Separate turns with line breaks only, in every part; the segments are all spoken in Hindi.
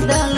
recuerda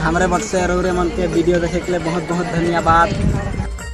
हमारे मन से
अरोरे मन के वीडियो देखे के लिए बहुत बहुत धन्यवाद।